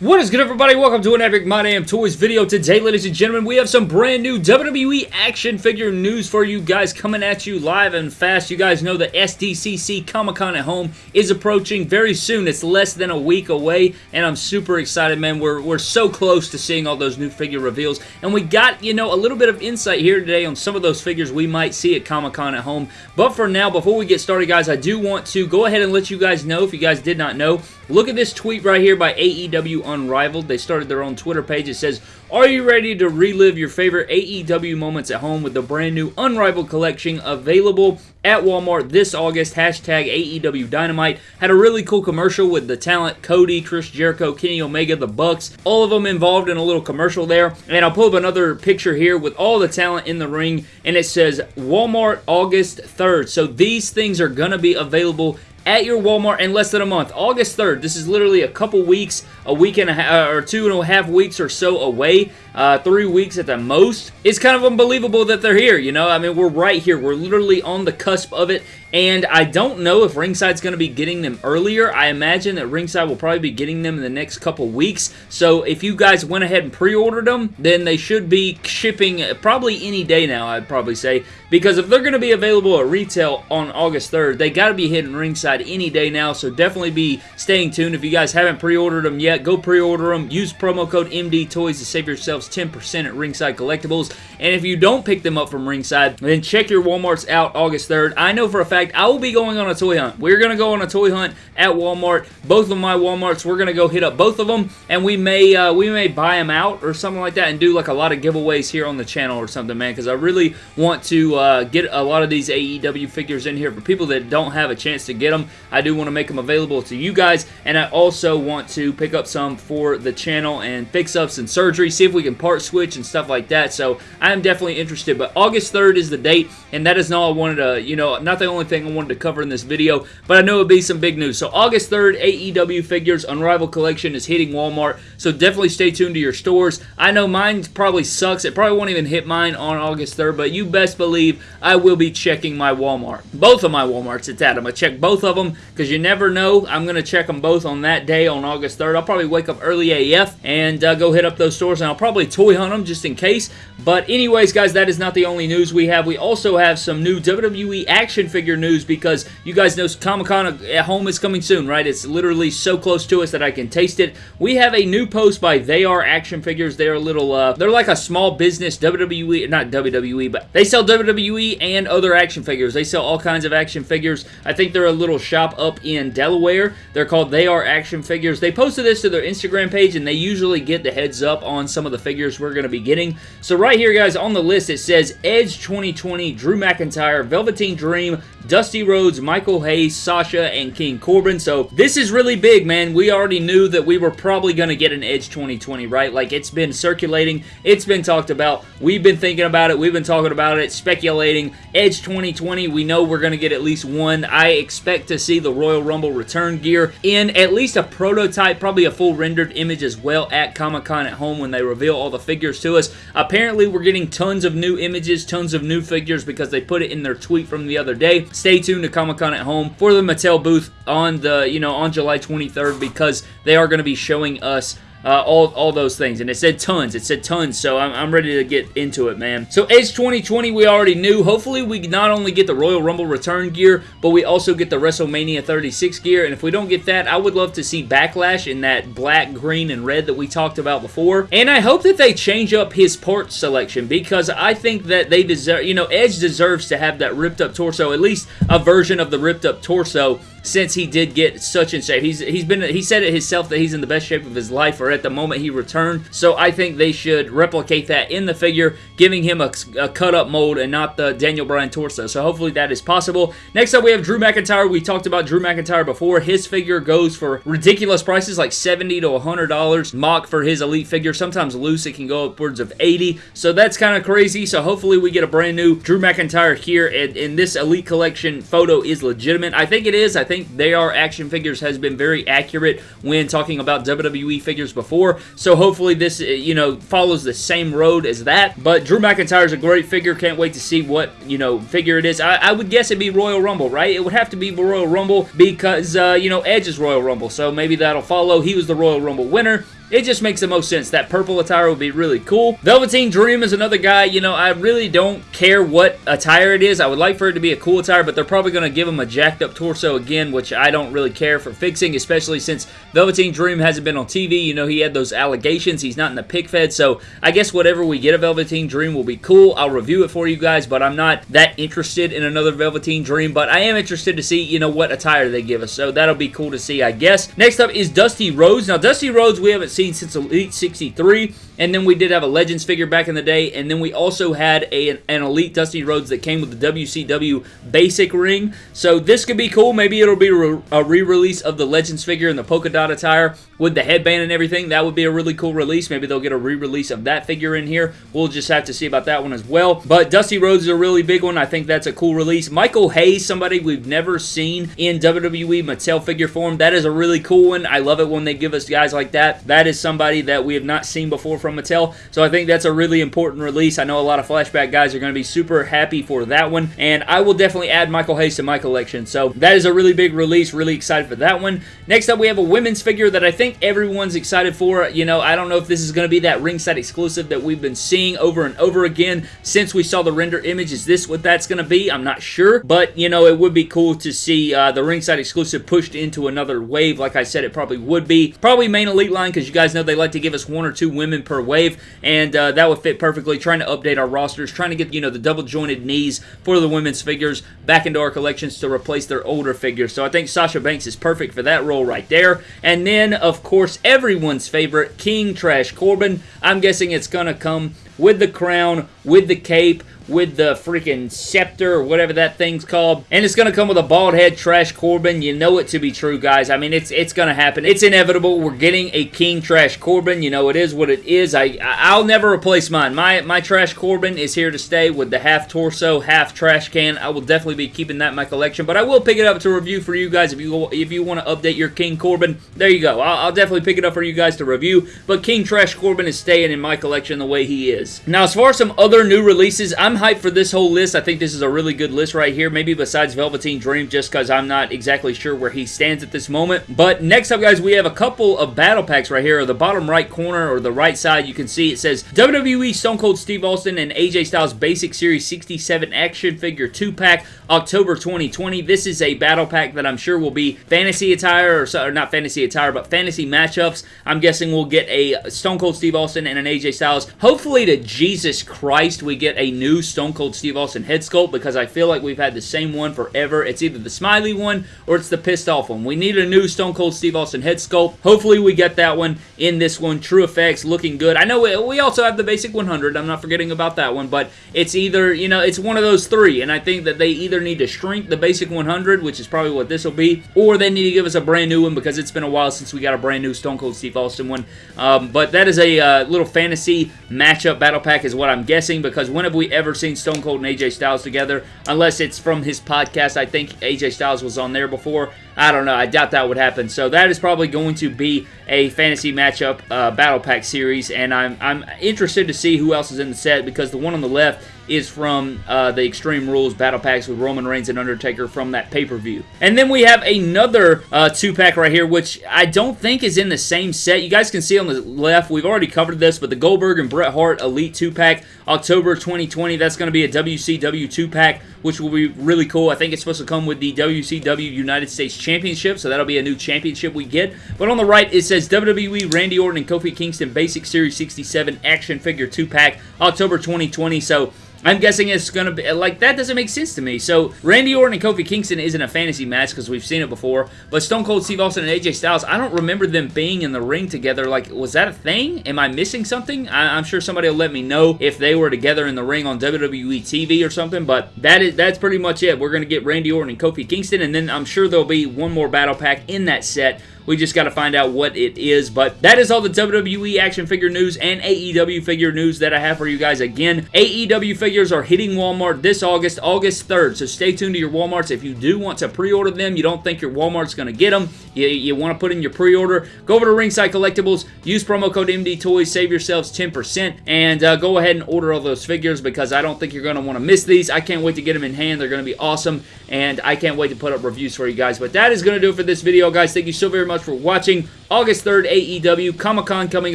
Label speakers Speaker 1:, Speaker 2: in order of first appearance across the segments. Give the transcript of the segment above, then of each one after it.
Speaker 1: What is good everybody? Welcome to an Epic My Damn Toys video. Today, ladies and gentlemen, we have some brand new WWE action figure news for you guys coming at you live and fast. You guys know the SDCC Comic-Con at home is approaching very soon. It's less than a week away, and I'm super excited, man. We're, we're so close to seeing all those new figure reveals, and we got, you know, a little bit of insight here today on some of those figures we might see at Comic-Con at home. But for now, before we get started, guys, I do want to go ahead and let you guys know, if you guys did not know, look at this tweet right here by AEW Unrivaled. They started their own Twitter page. It says, Are you ready to relive your favorite AEW moments at home with the brand new Unrivaled collection available at Walmart this August? Hashtag AEW Dynamite. Had a really cool commercial with the talent Cody, Chris Jericho, Kenny Omega, the Bucks. All of them involved in a little commercial there. And I'll pull up another picture here with all the talent in the ring. And it says Walmart August 3rd. So these things are going to be available at your Walmart in less than a month. August 3rd. This is literally a couple weeks, a week and a half, or two and a half weeks or so away. Uh, three weeks at the most. It's kind of unbelievable that they're here, you know? I mean, we're right here. We're literally on the cusp of it, and I don't know if Ringside's going to be getting them earlier. I imagine that Ringside will probably be getting them in the next couple weeks. So if you guys went ahead and pre-ordered them, then they should be shipping probably any day now, I'd probably say. Because if they're going to be available at retail on August 3rd, they got to be hitting Ringside any day now. So definitely be staying tuned. If you guys haven't pre-ordered them yet, go pre-order them. Use promo code MD Toys to save yourselves 10% at Ringside Collectibles. And if you don't pick them up from Ringside, then check your Walmarts out August 3rd. I know for a fact I will be going on a toy hunt. We're going to go on a toy hunt at Walmart. Both of my Walmarts, we're going to go hit up both of them, and we may uh, we may buy them out or something like that and do like a lot of giveaways here on the channel or something, man, because I really want to uh, get a lot of these AEW figures in here for people that don't have a chance to get them. I do want to make them available to you guys, and I also want to pick up some for the channel and fix-ups and surgery, see if we can part switch and stuff like that, so I am definitely interested, but August 3rd is the date, and that is all I wanted to, you know, not the only thing I wanted to cover in this video, but I know it would be some big news. So August 3rd, AEW Figures Unrivaled Collection is hitting Walmart, so definitely stay tuned to your stores. I know mine probably sucks. It probably won't even hit mine on August 3rd, but you best believe I will be checking my Walmart. Both of my Walmarts, it's at. I'm going to check both of them, because you never know. I'm going to check them both on that day on August 3rd. I'll probably wake up early AF and uh, go hit up those stores, and I'll probably toy hunt them just in case. But anyways, guys, that is not the only news we have. We also have some new WWE action figure news because you guys know Comic-Con at home is coming soon, right? It's literally so close to us that I can taste it. We have a new post by They Are Action Figures. They're a little, uh, they're like a small business WWE, not WWE, but they sell WWE and other action figures. They sell all kinds of action figures. I think they're a little shop up in Delaware. They're called They Are Action Figures. They posted this to their Instagram page, and they usually get the heads up on some of the figures we're going to be getting. So right here, guys, on the list, it says Edge 2020, Drew McIntyre, Velveteen Dream, Dusty Rhodes, Michael Hayes, Sasha, and King Corbin. So this is really big, man. We already knew that we were probably going to get an Edge 2020, right? Like, it's been circulating. It's been talked about. We've been thinking about it. We've been talking about it, speculating. Edge 2020, we know we're going to get at least one. I expect to see the Royal Rumble return gear in at least a prototype, probably a full rendered image as well at Comic-Con at home when they reveal all the figures to us. Apparently, we're getting tons of new images, tons of new figures because they put it in their tweet from the other day. Stay tuned to Comic-Con at home for the Mattel booth on the, you know, on July 23rd because they are going to be showing us uh, all, all those things. And it said tons. It said tons, so I'm, I'm ready to get into it, man. So Edge 2020, we already knew. Hopefully, we not only get the Royal Rumble return gear, but we also get the WrestleMania 36 gear. And if we don't get that, I would love to see Backlash in that black, green, and red that we talked about before. And I hope that they change up his parts selection because I think that they deserve, you know, Edge deserves to have that ripped up torso, at least a version of the ripped up torso since he did get such in shape. He's he's been he said it himself that he's in the best shape of his life or at the moment he returned. So I think they should replicate that in the figure, giving him a, a cut up mold and not the Daniel Bryan torso. So hopefully that is possible. Next up we have Drew McIntyre. We talked about Drew McIntyre before. His figure goes for ridiculous prices like 70 to $100 mock for his elite figure. Sometimes loose it can go upwards of 80. So that's kind of crazy. So hopefully we get a brand new Drew McIntyre here and, and this elite collection photo is legitimate. I think it is. I think They Are Action Figures has been very accurate when talking about WWE figures before, so hopefully this, uh, you know, follows the same road as that, but Drew McIntyre is a great figure, can't wait to see what, you know, figure it is. I, I would guess it'd be Royal Rumble, right? It would have to be Royal Rumble because, uh, you know, Edge is Royal Rumble, so maybe that'll follow. He was the Royal Rumble winner, it just makes the most sense. That purple attire would be really cool. Velveteen Dream is another guy, you know, I really don't care what attire it is. I would like for it to be a cool attire, but they're probably going to give him a jacked up torso again, which I don't really care for fixing, especially since Velveteen Dream hasn't been on TV. You know, he had those allegations. He's not in the pick fed, so I guess whatever we get a Velveteen Dream will be cool. I'll review it for you guys, but I'm not that interested in another Velveteen Dream, but I am interested to see, you know, what attire they give us, so that'll be cool to see, I guess. Next up is Dusty Rhodes. Now, Dusty Rhodes we haven't seen since Elite 63, and then we did have a Legends figure back in the day, and then we also had a, an Elite Dusty Rhodes that came with the WCW basic ring, so this could be cool. Maybe it'll be a re-release of the Legends figure in the polka dot attire with the headband and everything. That would be a really cool release. Maybe they'll get a re-release of that figure in here. We'll just have to see about that one as well. But Dusty Rhodes is a really big one. I think that's a cool release. Michael Hayes, somebody we've never seen in WWE Mattel figure form. That is a really cool one. I love it when they give us guys like that. That is somebody that we have not seen before from Mattel. So I think that's a really important release. I know a lot of flashback guys are going to be super happy for that one. And I will definitely add Michael Hayes to my collection. So that is a really big release. Really excited for that one. Next up, we have a women's figure that I think everyone's excited for. You know, I don't know if this is going to be that ringside exclusive that we've been seeing over and over again since we saw the render image. Is this what that's going to be? I'm not sure. But, you know, it would be cool to see uh, the ringside exclusive pushed into another wave. Like I said, it probably would be. Probably main elite line because you guys know they like to give us one or two women per wave. And uh, that would fit perfectly. Trying to update our rosters. Trying to get, you know, the double jointed knees for the women's figures back into our collections to replace their older figures. So I think Sasha Banks is perfect for that role right there. And then, of course, everyone's favorite, King Trash Corbin. I'm guessing it's going to come with the crown, with the cape, with the freaking scepter or whatever that thing's called. And it's going to come with a bald head Trash Corbin. You know it to be true, guys. I mean, it's it's going to happen. It's inevitable. We're getting a King Trash Corbin. You know, it is what it is. I, I'll never replace mine. My, my Trash Corbin is here to stay with the half torso, half trash can. I will definitely be keeping that in my collection, but I will pick it up to review for you guys if you if you want to update your King Corbin. There you go. I'll, I'll definitely pick it up for you guys to review, but King Trash Corbin is staying in my collection the way he is. Now, as far as some other new releases, I'm hyped for this whole list. I think this is a really good list right here. Maybe besides Velveteen Dream, just because I'm not exactly sure where he stands at this moment. But next up, guys, we have a couple of battle packs right here. The bottom right corner or the right side, you can see it says WWE Stone Cold Steve Austin and AJ Styles Basic Series 67 Action Figure 2-pack, October 2020. This is a battle pack that I'm sure will be fantasy attire, or, or not fantasy attire, but fantasy matchups. I'm guessing we'll get a Stone Cold Steve Austin and an AJ Styles. Hopefully to Jesus Christ, we get a new Stone Cold Steve Austin head sculpt because I feel like we've had the same one forever. It's either the smiley one or it's the pissed off one. We need a new Stone Cold Steve Austin head sculpt. Hopefully we get that one in this one. TrueFX looking good. I know we also have the basic 100. I'm not forgetting about that one, but it's either, you know, it's one of those three, and I think that they either need to shrink the basic 100, which is probably what this will be, or they need to give us a brand new one because it's been a while since we got a brand new Stone Cold Steve Austin one. Um, but that is a uh, little fantasy matchup battle pack is what I'm guessing because when have we ever seen Stone Cold and AJ Styles together? Unless it's from his podcast. I think AJ Styles was on there before. I don't know. I doubt that would happen. So that is probably going to be a fantasy matchup uh, battle pack series, and I'm, I'm interested to see who else is in the set because the one on the left is from uh, the Extreme Rules Battle Packs with Roman Reigns and Undertaker from that pay-per-view. And then we have another uh, two-pack right here, which I don't think is in the same set. You guys can see on the left, we've already covered this, but the Goldberg and Bret Hart Elite two-pack, October 2020, that's going to be a WCW two-pack, which will be really cool. I think it's supposed to come with the WCW United States Championship, so that'll be a new championship we get. But on the right, it says WWE Randy Orton and Kofi Kingston Basic Series 67 Action Figure 2-pack, October 2020, so I'm guessing it's going to be, like, that doesn't make sense to me. So, Randy Orton and Kofi Kingston isn't a fantasy match because we've seen it before, but Stone Cold Steve Austin and AJ Styles, I don't remember them being in the ring together. Like, was that a thing? Am I missing something? I, am sure somebody will let me know if they were together in the ring on WWE TV or something, but that is that's pretty much it. We're going to get Randy Orton and Kofi Kingston, and then I'm sure there'll be one more battle pack in that set we just got to find out what it is. But that is all the WWE action figure news and AEW figure news that I have for you guys. Again, AEW figures are hitting Walmart this August, August 3rd. So stay tuned to your Walmarts. If you do want to pre-order them, you don't think your Walmart's going to get them, you, you want to put in your pre-order, go over to Ringside Collectibles, use promo code MD Toys, save yourselves 10%, and uh, go ahead and order all those figures because I don't think you're going to want to miss these. I can't wait to get them in hand. They're going to be awesome, and I can't wait to put up reviews for you guys. But that is going to do it for this video, guys. Thank you so very much for watching. August 3rd, AEW. Comic-Con coming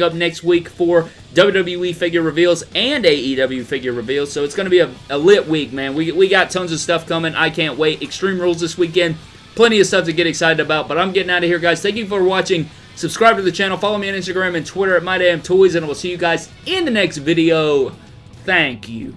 Speaker 1: up next week for WWE figure reveals and AEW figure reveals. So it's going to be a, a lit week, man. We, we got tons of stuff coming. I can't wait. Extreme Rules this weekend. Plenty of stuff to get excited about. But I'm getting out of here, guys. Thank you for watching. Subscribe to the channel. Follow me on Instagram and Twitter at MyDamnToys. And I will see you guys in the next video. Thank you.